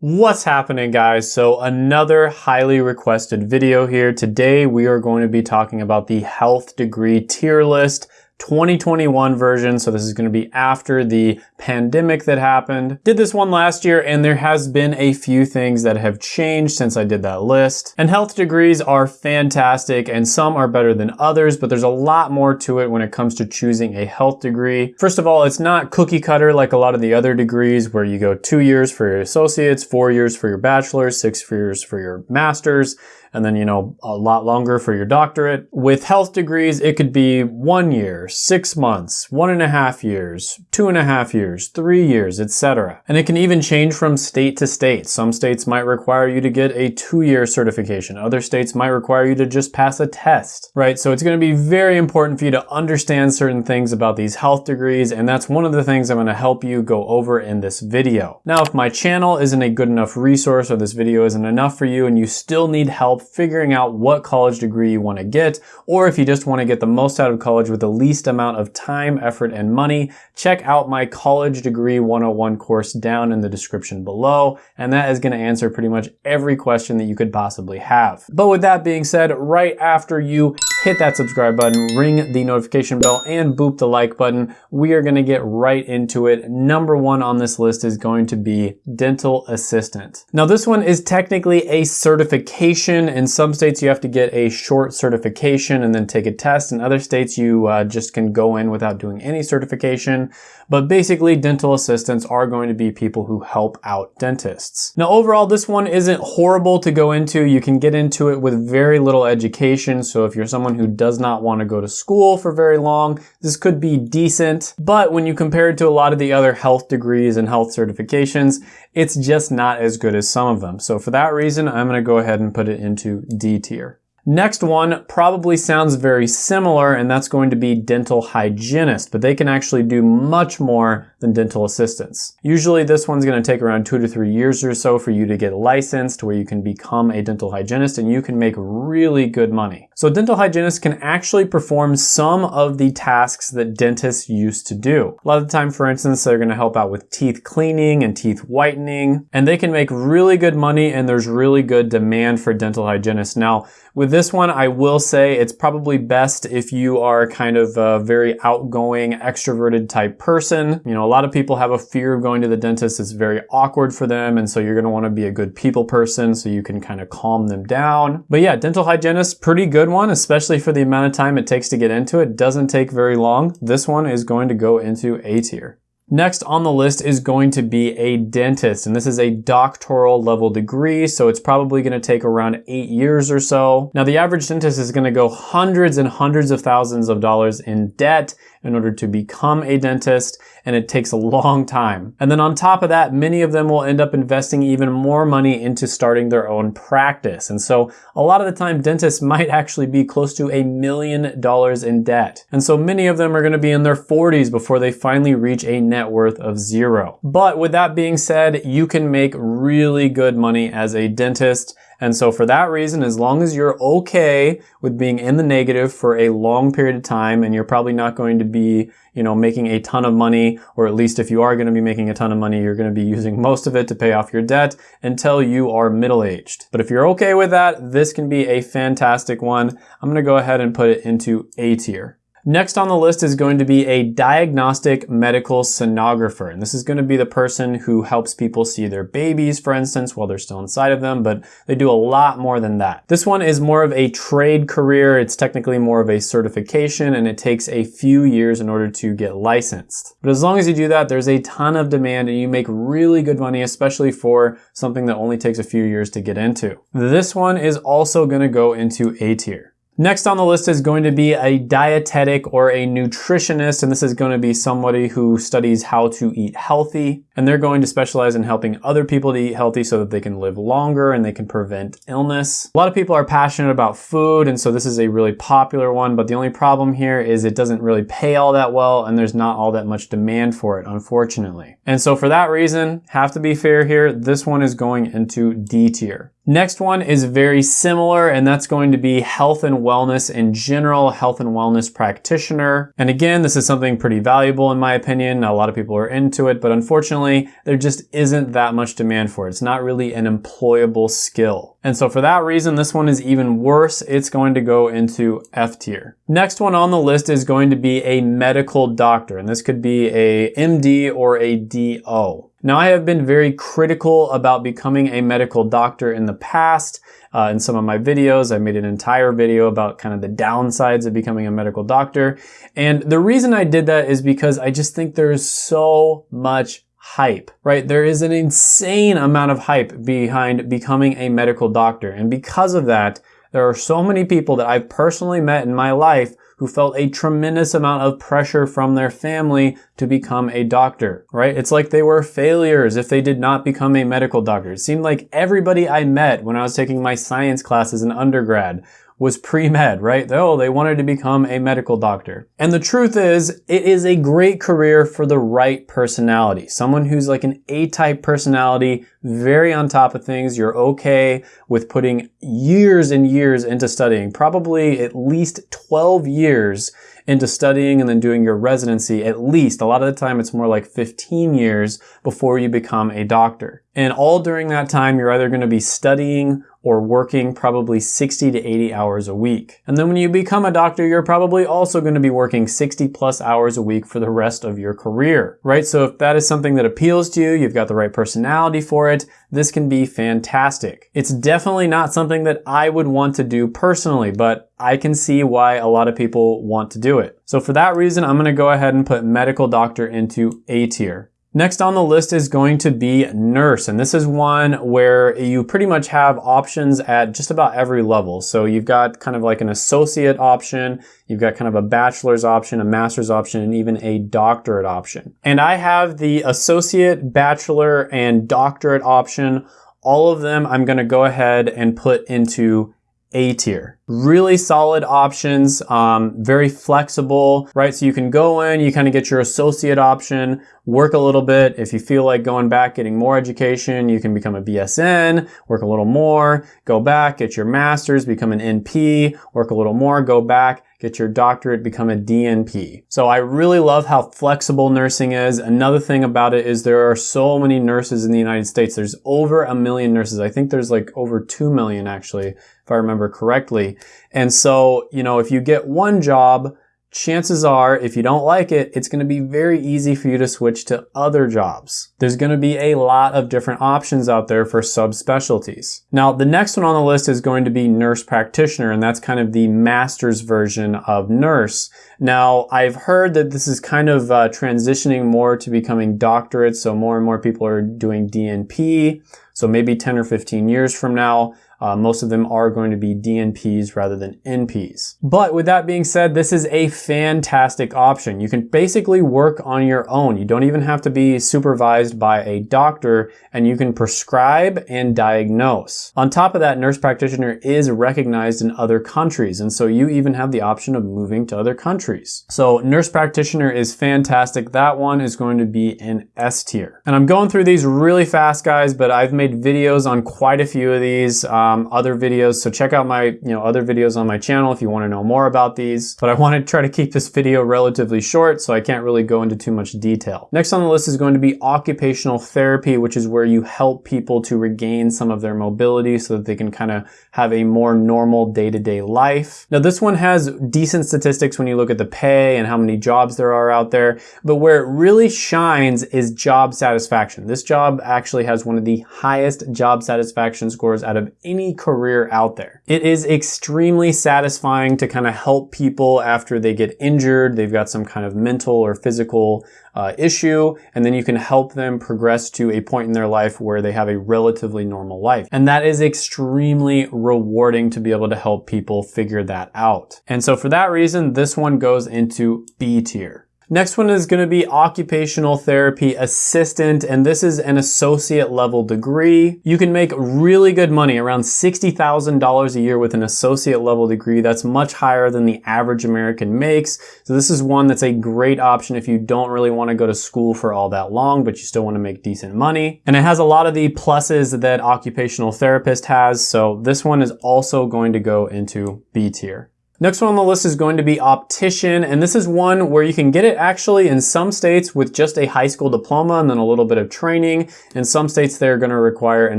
What's happening guys? So another highly requested video here. Today we are going to be talking about the health degree tier list 2021 version. So this is going to be after the pandemic that happened. Did this one last year and there has been a few things that have changed since I did that list. And health degrees are fantastic and some are better than others, but there's a lot more to it when it comes to choosing a health degree. First of all, it's not cookie cutter like a lot of the other degrees where you go two years for your associates, four years for your bachelor's, six years for your master's and then, you know, a lot longer for your doctorate. With health degrees, it could be one year, six months, one and a half years, two and a half years, three years, etc. And it can even change from state to state. Some states might require you to get a two-year certification. Other states might require you to just pass a test, right? So it's going to be very important for you to understand certain things about these health degrees, and that's one of the things I'm going to help you go over in this video. Now, if my channel isn't a good enough resource or this video isn't enough for you and you still need help figuring out what college degree you want to get, or if you just want to get the most out of college with the least amount of time, effort, and money, check out my College Degree 101 course down in the description below, and that is going to answer pretty much every question that you could possibly have. But with that being said, right after you hit that subscribe button, ring the notification bell, and boop the like button, we are to get right into it. Number one on this list is going to be dental assistant. Now this one is technically a certification in some states, you have to get a short certification and then take a test. In other states, you uh, just can go in without doing any certification. But basically, dental assistants are going to be people who help out dentists. Now, overall, this one isn't horrible to go into. You can get into it with very little education. So if you're someone who does not want to go to school for very long, this could be decent. But when you compare it to a lot of the other health degrees and health certifications, it's just not as good as some of them. So for that reason, I'm going to go ahead and put it into D tier. Next one probably sounds very similar and that's going to be dental hygienist, but they can actually do much more than dental assistants. Usually this one's going to take around two to three years or so for you to get licensed where you can become a dental hygienist and you can make really good money. So dental hygienists can actually perform some of the tasks that dentists used to do. A lot of the time, for instance, they're going to help out with teeth cleaning and teeth whitening, and they can make really good money and there's really good demand for dental hygienists. Now, with this one, I will say it's probably best if you are kind of a very outgoing, extroverted type person. You know, a lot of people have a fear of going to the dentist. It's very awkward for them. And so you're going to want to be a good people person so you can kind of calm them down. But yeah, dental hygienist, pretty good one, especially for the amount of time it takes to get into it. Doesn't take very long. This one is going to go into A tier. Next on the list is going to be a dentist, and this is a doctoral level degree, so it's probably gonna take around eight years or so. Now the average dentist is gonna go hundreds and hundreds of thousands of dollars in debt in order to become a dentist, and it takes a long time. And then on top of that, many of them will end up investing even more money into starting their own practice. And so a lot of the time, dentists might actually be close to a million dollars in debt. And so many of them are gonna be in their 40s before they finally reach a net worth of zero. But with that being said, you can make really good money as a dentist and so for that reason, as long as you're okay with being in the negative for a long period of time and you're probably not going to be, you know, making a ton of money, or at least if you are going to be making a ton of money, you're going to be using most of it to pay off your debt until you are middle-aged. But if you're okay with that, this can be a fantastic one. I'm going to go ahead and put it into A tier. Next on the list is going to be a diagnostic medical sonographer. And this is going to be the person who helps people see their babies, for instance, while they're still inside of them, but they do a lot more than that. This one is more of a trade career. It's technically more of a certification and it takes a few years in order to get licensed. But as long as you do that, there's a ton of demand and you make really good money, especially for something that only takes a few years to get into. This one is also going to go into A tier. Next on the list is going to be a dietetic or a nutritionist, and this is going to be somebody who studies how to eat healthy, and they're going to specialize in helping other people to eat healthy so that they can live longer and they can prevent illness. A lot of people are passionate about food, and so this is a really popular one, but the only problem here is it doesn't really pay all that well, and there's not all that much demand for it, unfortunately. And so for that reason, have to be fair here, this one is going into D tier. Next one is very similar, and that's going to be health and wellness in general, health and wellness practitioner. And again, this is something pretty valuable in my opinion. A lot of people are into it, but unfortunately, unfortunately, there just isn't that much demand for it. It's not really an employable skill. And so for that reason, this one is even worse. It's going to go into F tier. Next one on the list is going to be a medical doctor, and this could be a MD or a DO. Now, I have been very critical about becoming a medical doctor in the past. Uh, in some of my videos, I made an entire video about kind of the downsides of becoming a medical doctor. And the reason I did that is because I just think there's so much hype, right? There is an insane amount of hype behind becoming a medical doctor. And because of that, there are so many people that I've personally met in my life who felt a tremendous amount of pressure from their family to become a doctor, right? It's like they were failures if they did not become a medical doctor. It seemed like everybody I met when I was taking my science classes in undergrad was pre-med, right? Oh, they wanted to become a medical doctor. And the truth is, it is a great career for the right personality. Someone who's like an A-type personality, very on top of things. You're okay with putting years and years into studying, probably at least 12 years into studying and then doing your residency at least. A lot of the time it's more like 15 years before you become a doctor. And all during that time, you're either going to be studying or working probably 60 to 80 hours a week. And then when you become a doctor, you're probably also going to be working 60 plus hours a week for the rest of your career, right? So if that is something that appeals to you, you've got the right personality for it, this can be fantastic. It's definitely not something that I would want to do personally, but I can see why a lot of people want to do it. So for that reason, I'm going to go ahead and put medical doctor into A tier. Next on the list is going to be nurse. And this is one where you pretty much have options at just about every level. So you've got kind of like an associate option, you've got kind of a bachelor's option, a master's option, and even a doctorate option. And I have the associate, bachelor, and doctorate option. All of them I'm going to go ahead and put into a tier. Really solid options, um, very flexible, right? So you can go in, you kind of get your associate option, work a little bit. If you feel like going back, getting more education, you can become a BSN, work a little more, go back, get your master's, become an NP, work a little more, go back, get your doctorate, become a DNP. So I really love how flexible nursing is. Another thing about it is there are so many nurses in the United States. There's over a million nurses. I think there's like over 2 million actually, if I remember correctly. And so, you know, if you get one job, chances are if you don't like it, it's going to be very easy for you to switch to other jobs. There's going to be a lot of different options out there for subspecialties. Now, the next one on the list is going to be nurse practitioner, and that's kind of the master's version of nurse. Now, I've heard that this is kind of uh, transitioning more to becoming doctorate, so more and more people are doing DNP. So maybe 10 or 15 years from now, uh, most of them are going to be DNPs rather than NPs. But with that being said, this is a fantastic option. You can basically work on your own. You don't even have to be supervised by a doctor and you can prescribe and diagnose. On top of that, nurse practitioner is recognized in other countries. And so you even have the option of moving to other countries. So nurse practitioner is fantastic. That one is going to be an S tier. And I'm going through these really fast guys, but I've made videos on quite a few of these. Um, um, other videos. So check out my, you know, other videos on my channel if you want to know more about these. But I want to try to keep this video relatively short, so I can't really go into too much detail. Next on the list is going to be occupational therapy, which is where you help people to regain some of their mobility so that they can kind of have a more normal day-to-day -day life. Now this one has decent statistics when you look at the pay and how many jobs there are out there, but where it really shines is job satisfaction. This job actually has one of the highest job satisfaction scores out of any any career out there. It is extremely satisfying to kind of help people after they get injured, they've got some kind of mental or physical uh, issue, and then you can help them progress to a point in their life where they have a relatively normal life. And that is extremely rewarding to be able to help people figure that out. And so for that reason, this one goes into B tier. Next one is going to be occupational therapy assistant, and this is an associate level degree. You can make really good money, around $60,000 a year with an associate level degree. That's much higher than the average American makes. So this is one that's a great option if you don't really want to go to school for all that long, but you still want to make decent money. And it has a lot of the pluses that occupational therapist has. So this one is also going to go into B tier. Next one on the list is going to be optician, and this is one where you can get it actually in some states with just a high school diploma and then a little bit of training. In some states, they're gonna require an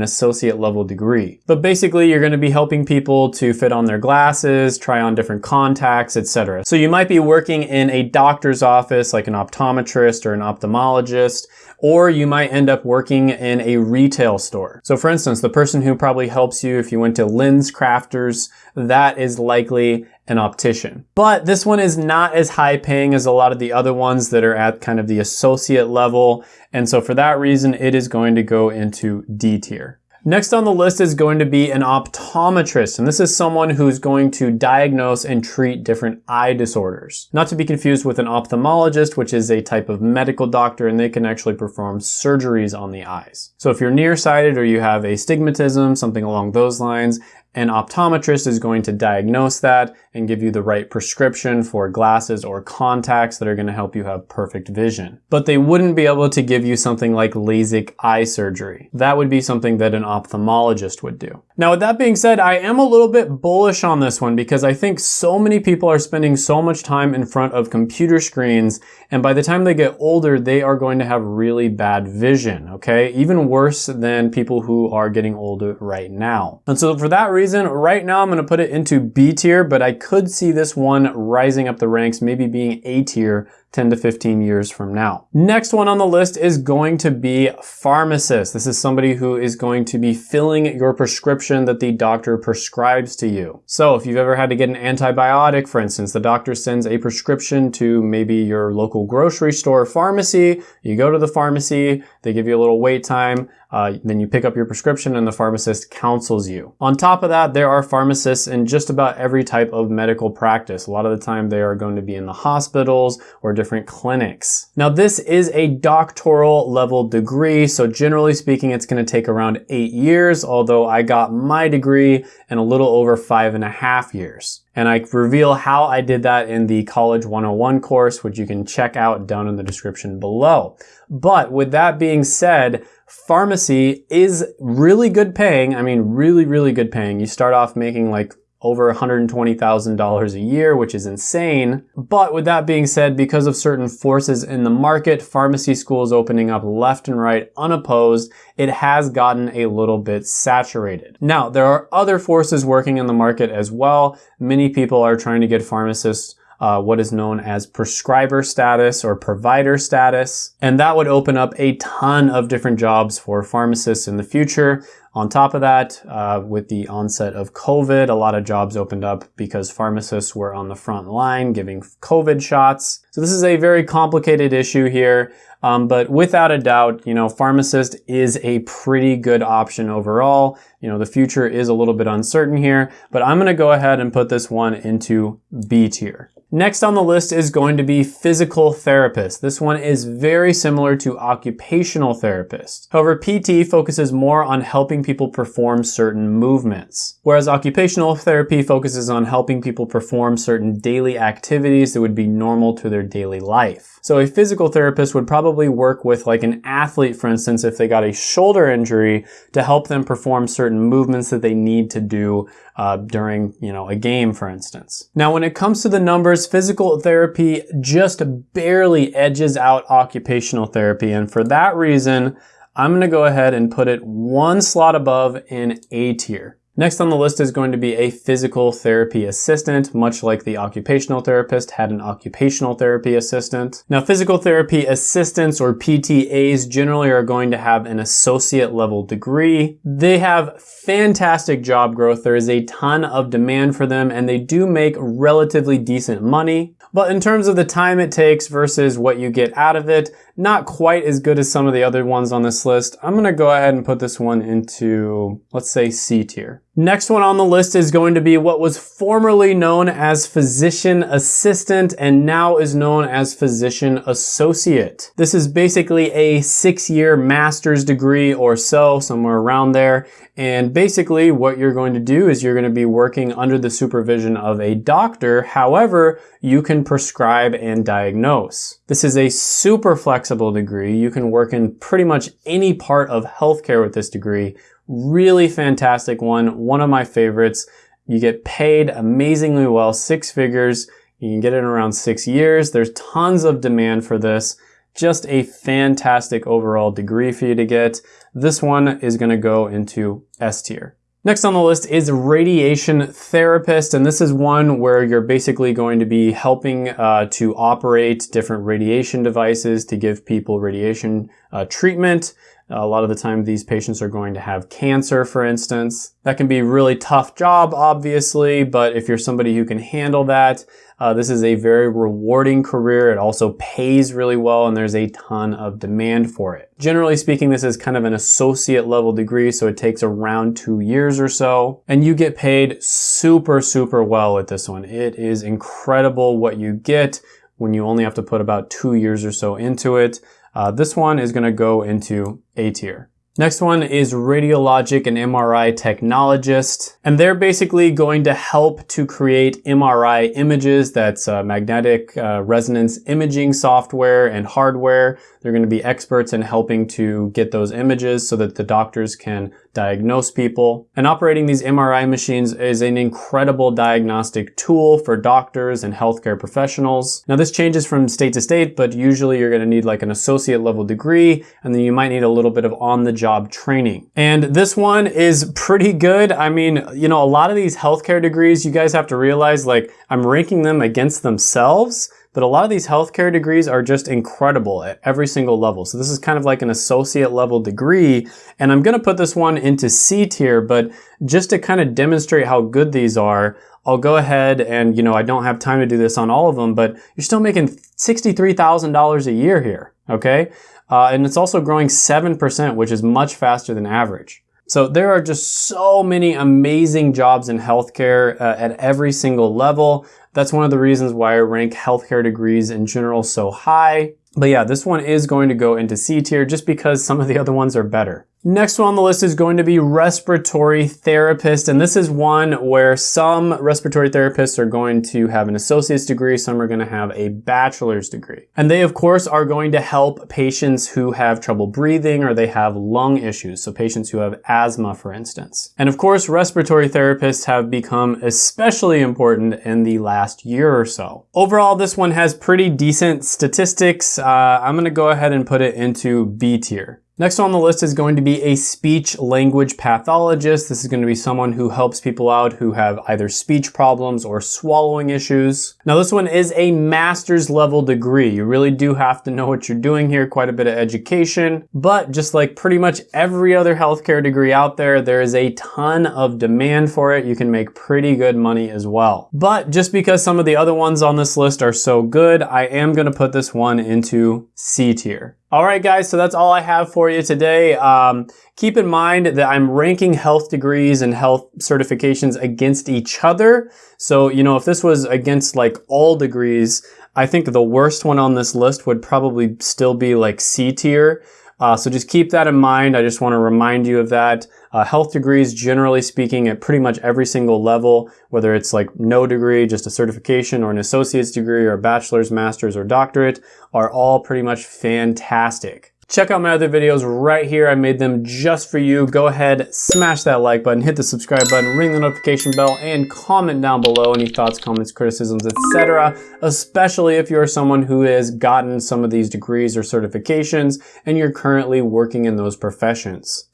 associate level degree. But basically, you're gonna be helping people to fit on their glasses, try on different contacts, etc. So you might be working in a doctor's office, like an optometrist or an ophthalmologist, or you might end up working in a retail store. So for instance, the person who probably helps you if you went to LensCrafters, that is likely an optician. But this one is not as high paying as a lot of the other ones that are at kind of the associate level. And so for that reason, it is going to go into D tier. Next on the list is going to be an optometrist, and this is someone who's going to diagnose and treat different eye disorders. Not to be confused with an ophthalmologist, which is a type of medical doctor, and they can actually perform surgeries on the eyes. So if you're nearsighted or you have astigmatism, something along those lines, an optometrist is going to diagnose that and give you the right prescription for glasses or contacts that are going to help you have perfect vision. But they wouldn't be able to give you something like LASIK eye surgery. That would be something that an ophthalmologist would do. Now with that being said, I am a little bit bullish on this one because I think so many people are spending so much time in front of computer screens and by the time they get older, they are going to have really bad vision, okay? Even worse than people who are getting older right now. And so for that reason, right now I'm gonna put it into B tier, but I could see this one rising up the ranks, maybe being A tier 10 to 15 years from now. Next one on the list is going to be pharmacist. This is somebody who is going to be filling your prescription that the doctor prescribes to you. So if you've ever had to get an antibiotic, for instance, the doctor sends a prescription to maybe your local grocery store pharmacy, you go to the pharmacy, they give you a little wait time, uh, then you pick up your prescription and the pharmacist counsels you. On top of that, there are pharmacists in just about every type of medical practice. A lot of the time they are going to be in the hospitals or different clinics. Now this is a doctoral level degree, so generally speaking it's going to take around eight years, although I got my degree in a little over five and a half years. And I reveal how I did that in the College 101 course, which you can check out down in the description below. But with that being said, pharmacy is really good paying. I mean, really, really good paying. You start off making like over $120,000 a year, which is insane. But with that being said, because of certain forces in the market, pharmacy schools opening up left and right unopposed, it has gotten a little bit saturated. Now, there are other forces working in the market as well. Many people are trying to get pharmacists uh, what is known as prescriber status or provider status. And that would open up a ton of different jobs for pharmacists in the future. On top of that, uh, with the onset of COVID, a lot of jobs opened up because pharmacists were on the front line giving COVID shots. So this is a very complicated issue here. Um, but without a doubt, you know, pharmacist is a pretty good option overall. You know, the future is a little bit uncertain here, but I'm going to go ahead and put this one into B tier. Next on the list is going to be physical therapist. This one is very similar to occupational therapist. However, PT focuses more on helping people perform certain movements, whereas occupational therapy focuses on helping people perform certain daily activities that would be normal to their daily life. So a physical therapist would probably work with like an athlete, for instance, if they got a shoulder injury to help them perform certain movements that they need to do uh, during, you know, a game, for instance. Now, when it comes to the numbers, physical therapy just barely edges out occupational therapy. And for that reason, I'm going to go ahead and put it one slot above in A tier. Next on the list is going to be a physical therapy assistant, much like the occupational therapist had an occupational therapy assistant. Now, physical therapy assistants or PTAs generally are going to have an associate level degree. They have fantastic job growth. There is a ton of demand for them and they do make relatively decent money. But in terms of the time it takes versus what you get out of it, not quite as good as some of the other ones on this list. I'm gonna go ahead and put this one into, let's say C tier. Next one on the list is going to be what was formerly known as physician assistant and now is known as physician associate. This is basically a six-year master's degree or so, somewhere around there. And basically what you're going to do is you're going to be working under the supervision of a doctor. However, you can prescribe and diagnose. This is a super flexible degree. You can work in pretty much any part of healthcare with this degree Really fantastic one, one of my favorites. You get paid amazingly well, six figures. You can get it in around six years. There's tons of demand for this. Just a fantastic overall degree for you to get. This one is gonna go into S tier. Next on the list is radiation therapist, and this is one where you're basically going to be helping uh, to operate different radiation devices to give people radiation uh, treatment. A lot of the time these patients are going to have cancer, for instance. That can be a really tough job, obviously, but if you're somebody who can handle that, uh, this is a very rewarding career. It also pays really well and there's a ton of demand for it. Generally speaking, this is kind of an associate level degree, so it takes around two years or so. And you get paid super, super well with this one. It is incredible what you get when you only have to put about two years or so into it. Uh, this one is gonna go into A tier. Next one is radiologic and MRI technologist. And they're basically going to help to create MRI images. That's uh, magnetic uh, resonance imaging software and hardware. They're going to be experts in helping to get those images so that the doctors can diagnose people. And operating these MRI machines is an incredible diagnostic tool for doctors and healthcare professionals. Now this changes from state to state, but usually you're going to need like an associate level degree, and then you might need a little bit of on-the-job training. And this one is pretty good. I mean, you know, a lot of these healthcare degrees, you guys have to realize like I'm ranking them against themselves but a lot of these healthcare degrees are just incredible at every single level. So this is kind of like an associate level degree. And I'm gonna put this one into C tier, but just to kind of demonstrate how good these are, I'll go ahead and, you know, I don't have time to do this on all of them, but you're still making $63,000 a year here, okay? Uh, and it's also growing 7%, which is much faster than average. So there are just so many amazing jobs in healthcare uh, at every single level. That's one of the reasons why I rank healthcare degrees in general so high. But yeah, this one is going to go into C tier just because some of the other ones are better. Next one on the list is going to be respiratory therapist. And this is one where some respiratory therapists are going to have an associate's degree. Some are going to have a bachelor's degree. And they, of course, are going to help patients who have trouble breathing or they have lung issues. So patients who have asthma, for instance. And of course, respiratory therapists have become especially important in the last year or so. Overall, this one has pretty decent statistics. Uh, I'm going to go ahead and put it into B tier. Next on the list is going to be a speech language pathologist. This is going to be someone who helps people out who have either speech problems or swallowing issues. Now this one is a master's level degree. You really do have to know what you're doing here, quite a bit of education. But just like pretty much every other healthcare degree out there, there is a ton of demand for it. You can make pretty good money as well. But just because some of the other ones on this list are so good, I am going to put this one into C tier. All right, guys, so that's all I have for you today. Um, keep in mind that I'm ranking health degrees and health certifications against each other. So, you know, if this was against like all degrees, I think the worst one on this list would probably still be like C tier. Uh, so just keep that in mind. I just want to remind you of that. Uh, health degrees, generally speaking, at pretty much every single level, whether it's like no degree, just a certification or an associate's degree or a bachelor's, master's, or doctorate, are all pretty much fantastic. Check out my other videos right here. I made them just for you. Go ahead, smash that like button, hit the subscribe button, ring the notification bell, and comment down below any thoughts, comments, criticisms, etc. Especially if you're someone who has gotten some of these degrees or certifications and you're currently working in those professions.